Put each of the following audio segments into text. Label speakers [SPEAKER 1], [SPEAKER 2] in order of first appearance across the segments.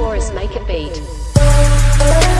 [SPEAKER 1] Taurus make a beat.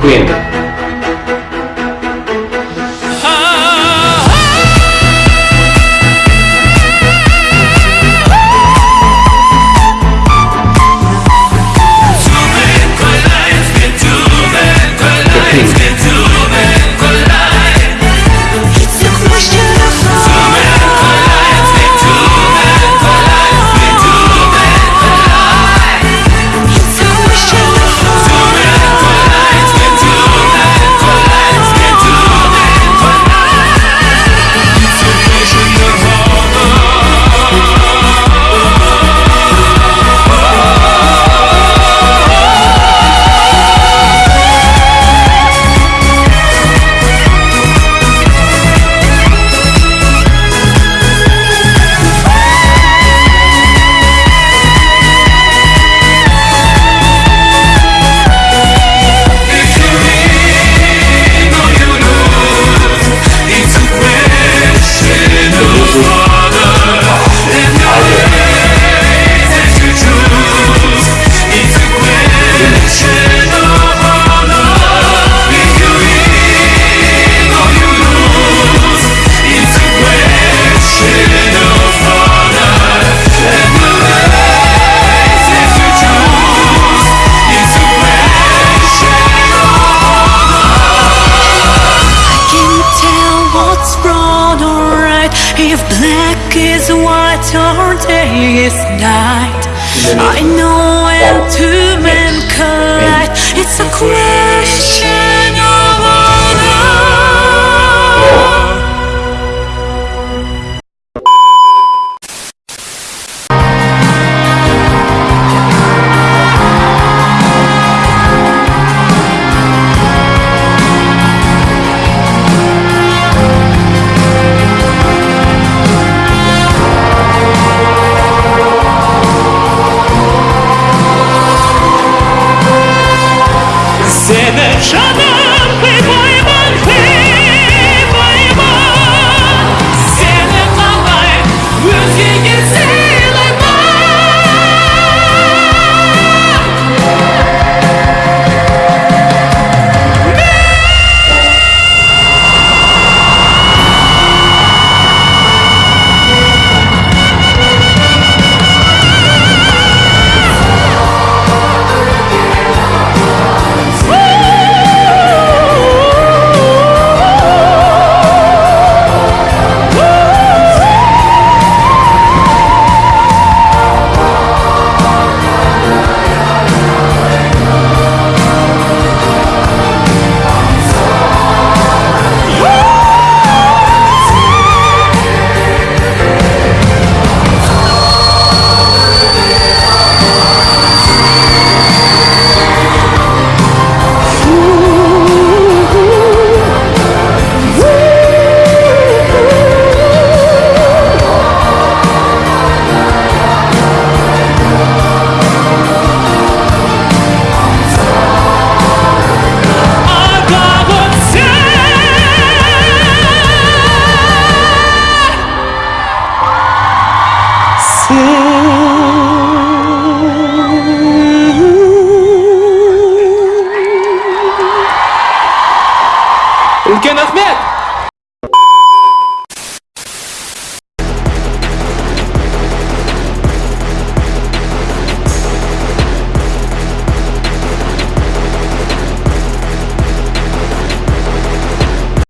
[SPEAKER 2] queen.
[SPEAKER 3] If black is white or day is night. I know when two men collide It's a question see.